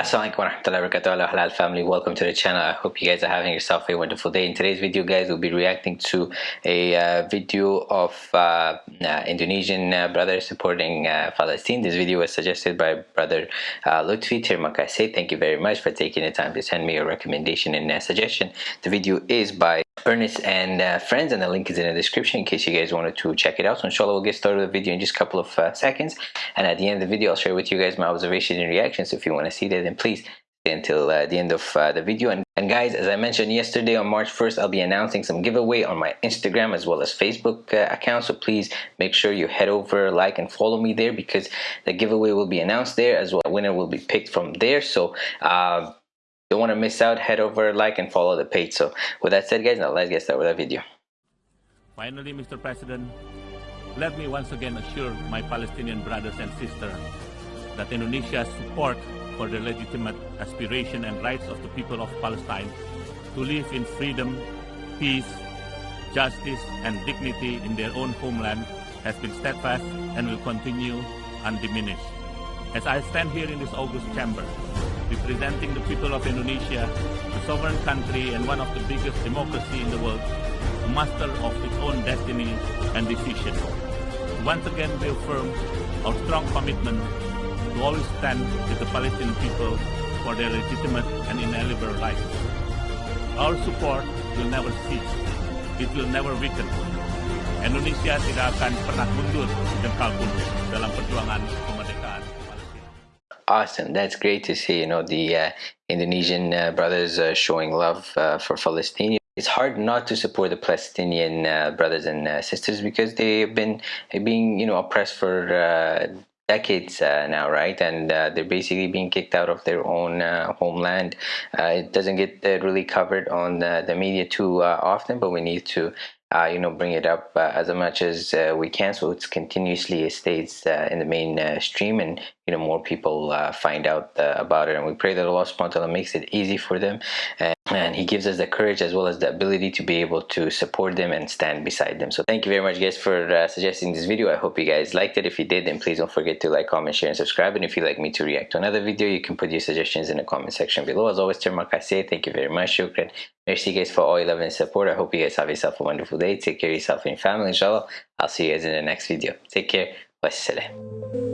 Assalamualaikum warahmatullahi wabarakatuh. Halal family. Welcome to the channel. I hope you guys are having yourself a wonderful day. In today's video guys we'll be reacting to a uh, video of uh, uh, Indonesian uh, brothers supporting uh, Palestine. This video was suggested by brother uh, Lutfi Tirmakase thank you very much for taking the time to send me a recommendation and suggestion. The video is by Ernest and uh, friends and the link is in the description in case you guys wanted to check it out. So inshallah we'll get started with the video in just a couple of uh, seconds. And at the end of the video I'll share with you guys my observations and reactions. So if you want to see that then please stay until uh, the end of uh, the video. And, and guys as I mentioned yesterday on March 1st I'll be announcing some giveaway on my Instagram as well as Facebook uh, account. So please make sure you head over like and follow me there because the giveaway will be announced there as well. Winner will be picked from there. So uh, don't want to miss out head over like and follow the page. So with that said guys now let's get started with the video. Finally mr president let me once again assure my palestinian brothers and sisters that indonesia's support for the legitimate aspiration and rights of the people of palestine to live in freedom peace justice and dignity in their own homeland has been steadfast and will continue undiminished. As i stand here in this august chamber representing the people of Indonesia, a sovereign country and one of the biggest democracy in the world, master of its own destiny and decision. Once again we affirm our strong commitment to always stand with the Palestinian people for their legitimate and inalienable rights. Our support will never cease. It will never weaken. Indonesia tidak akan pernah mundur jengkal pun dalam perjuangan. Awesome that's great to see you know the uh, indonesian uh, brothers uh, showing love uh, for Palestinians. it's hard not to support the palestinian uh, brothers and uh, sisters because they've been being you know oppressed for decades now right? And they're basically being kicked out of their own homeland. It doesn't get really covered on the, the media too often but we need to uh, you know, bring it up uh, as much as uh, we can. So it's continuously stays in the mainstream and you know more people uh, find out uh, about it. And we pray that Allah subhanahu wa ta'ala makes it easy for them. And, and he gives us the courage as well as the ability to be able to support them and stand beside them. So thank you very much guys for uh, suggesting this video. I hope you guys liked it. If you did then please don't forget to like comment share and subscribe. And if you'd like me to react to another video you can put your suggestions in the comment section below. As always say thank you very much shukran. Merci guys for all your love and support. I hope you guys have yourself a wonderful day. Take care of yourself and your family inshallah. I'll see you guys in the next video. Take care. Wassalam